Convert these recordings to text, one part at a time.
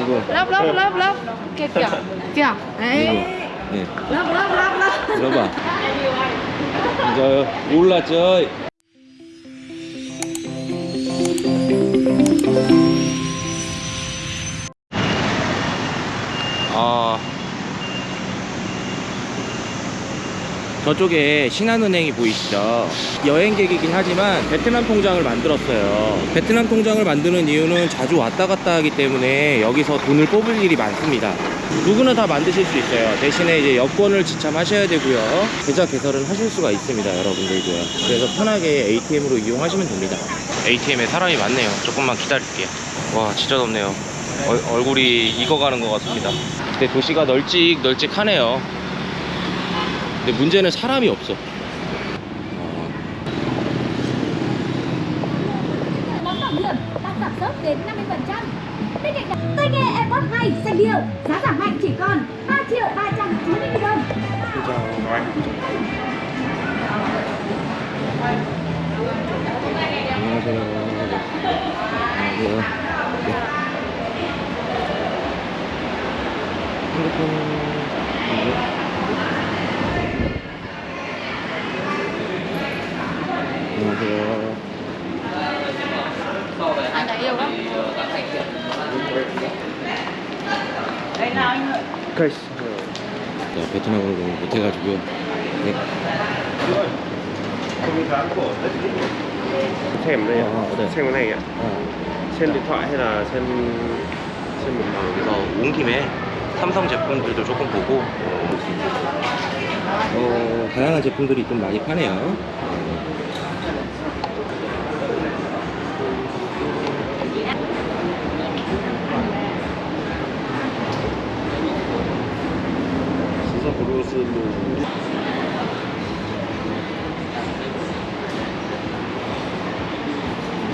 이거 lớp lớp lớp kia kìa kìa 이거 đấy 네 lớp lớp lớp lớp 들어봐 이제 올랐죠 아 저쪽에 신한은행이 보이시죠? 여행객이긴 하지만 베트남 통장을 만들었어요. 베트남 통장을 만드는 이유는 자주 왔다 갔다 하기 때문에 여기서 돈을 뽑을 일이 많습니다. 누구나 다 만드실 수 있어요. 대신에 이제 여권을 지참하셔야 되고요. 계좌 개설은 하실 수가 있습니다 여러분들도요 그래서 편하게 ATM으로 이용하시면 됩니다. ATM에 사람이 많네요. 조금만 기다릴게요. 와 진짜 덥네요. 얼, 얼굴이 익어가는 것 같습니다. 근데 도시가 널찍널찍하네요 근데 문제는 사람이 없어 giảm sốc đến 50%. Bên cạnh đó, tai nghe AirPods 2 xanh điệu, giá giảm mạnh chỉ còn 3 triệu 390 nghìn đồng. 안녕하세요. 안녕하세요. 네. 핸드폰 이거? 안녕하세요. anh đã yêu lắm 자, 베트남어를 너무 못해가지고요. 네. xem đây đây. xem cái này ạ 어, xem điện thoại hay là xem xem một 그래서 온 김에 삼성 제품들도 조금 보고 어. 어, 다양한 제품들이 좀 많이 파네요.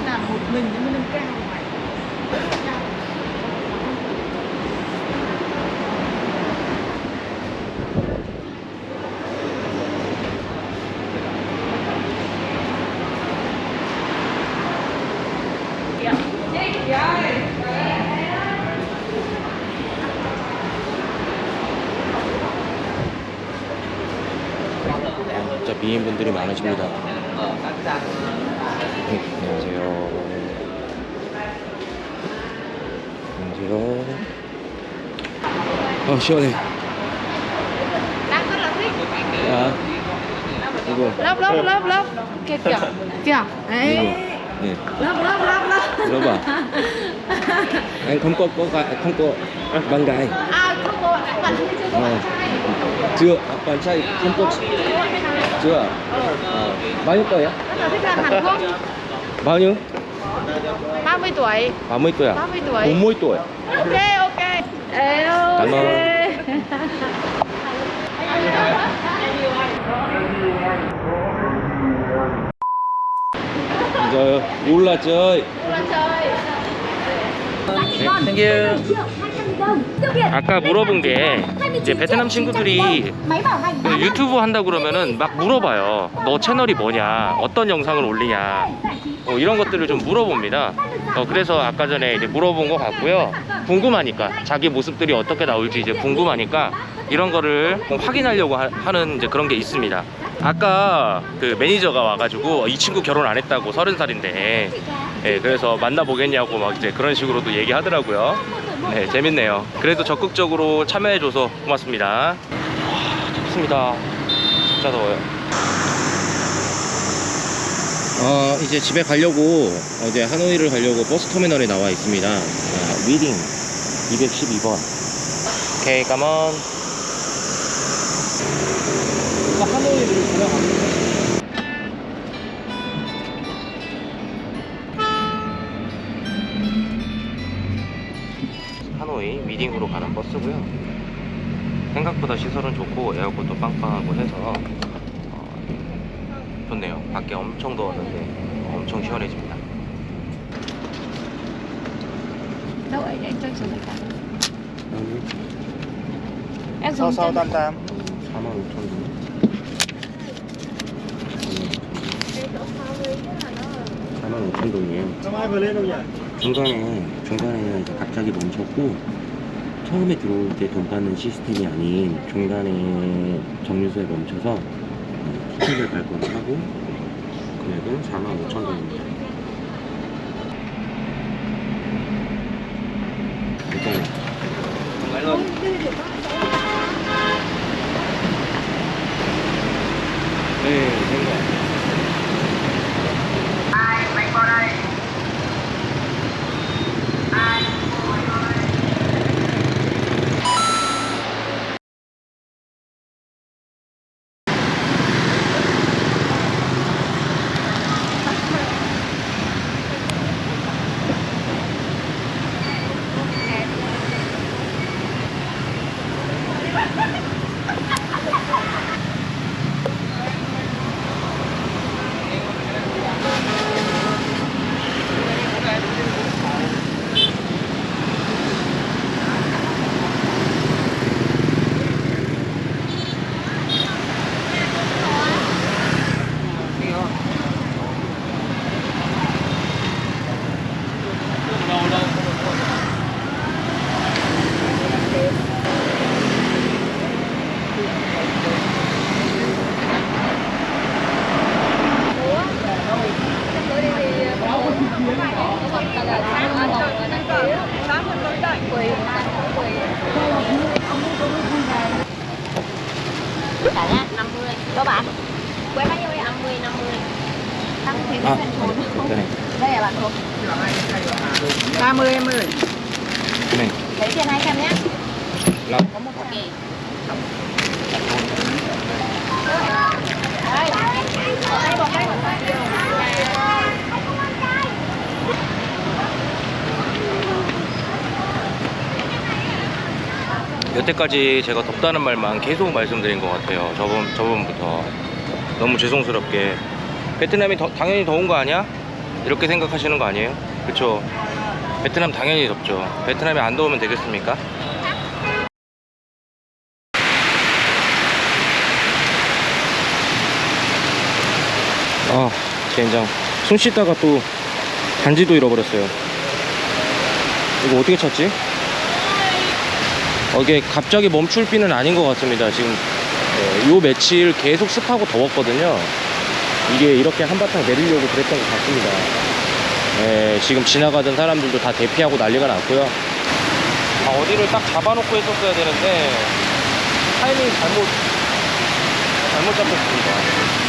Làm một mình 미인분들이 많으십니다. 네, 안녕하세요. 안녕하세요. 아, 시원해. 아, 이거, kìa 이거. 네. lớp lớp lớp lớp 들어봐. anh không có, có gái- không có bạn gái. à không có bạn bạn chưa có Ờ. bạn trai chưa, à, bạn trai không có, chưa. À, bao nhiêu tuổi á? rất là thích làm Hàn Quốc Bao nhiêu? 30 tuổi 30 tuổi à? 30 tuổi 40 tuổi. ok ok hello Cảm ơn. Giờ 올랐죠? Giá chỉ còn Thank you. 1 triệu 200 nghìn đồng. Tiêu biệt 아까 물어본 게 이제 베트남 친구들이 그 유튜브 한다 그러면은 막 물어봐요. 너 채널이 뭐냐? 어떤 영상을 올리냐? 어, 이런 것들을 좀 물어봅니다. 어, 그래서 아까 전에 이제 물어본 것 같고요. 궁금하니까 자기 모습들이 어떻게 나올지 이제 궁금하니까 이런 거를 뭐 확인하려고 하, 는 이제 그런 게 있습니다. 아까 그 매니저가 와가지고 이 친구 결혼 안 했다고 서른 살인데 예, 그래서 만나보겠냐고 막 이제 그런 식으로도 얘기하더라고요. 네, 재밌네요. 그래도 적극적으로 참여해줘서 고맙습니다. 와, 덥습니다. 진짜 더워요. 어, 이제 집에 가려고 어제 하노이를 가려고 버스 터미널에 나와 있습니다. 아, 위딩 212번. 오케이, 가먼. 하노이를 돌아갑니다. 가는 버스고요. 생각보다 시설은 좋고 에어컨도 빵빵하고 해서 어, 좋네요. 밖에 엄청 더웠는데 엄청 시원해집니다. đâu ấy để cho số này cả em sau dùng sau chân tam tam 4만 5천 원. 4만 5천 동이에요. không ai vừa lên đâu nhỉ 중간에 중간에는 이제 갑자기 멈췄고 처음에 들어올 때 돈 받는 시스템이 아닌 중간에 정류소에 멈춰서 어, 티켓을 발권하고 금액은 4만 5천 원입니다. 일단 네, 50 bạn. Quế bao nhiêu đây? 50, 50 Tăng thì à, cái này. Đây là bạn thuộc. 30 em ơi. Cái này. Lấy tiền 200 nhé. Lâu Có một kỳ 여태까지 제가 덥다는 말만 계속 말씀드린 것 같아요. 저번 저번부터 너무 죄송스럽게 베트남이 더- 당연히 더운 거 아니야? 이렇게 생각하시는 거 아니에요? 그렇죠? 베트남 당연히 덥죠. 베트남이 안 더우면 되겠습니까? 아, 젠장. 손 씻다가 또 반지도 잃어버렸어요. 이거 어떻게 찾지? 어, 이게 갑자기 멈출 비는 아닌 것 같습니다. 지금 어, 요 며칠 계속 습하고 더웠거든요. 이게 이렇게 한바탕 내리려고 그랬던 것 같습니다. 예, 지금 지나가던 사람들도 다 대피하고 난리가 났고요. 아, 어디를 딱 잡아놓고 했었어야 되는데 타이밍 잘못 잘못 잡혔습니다.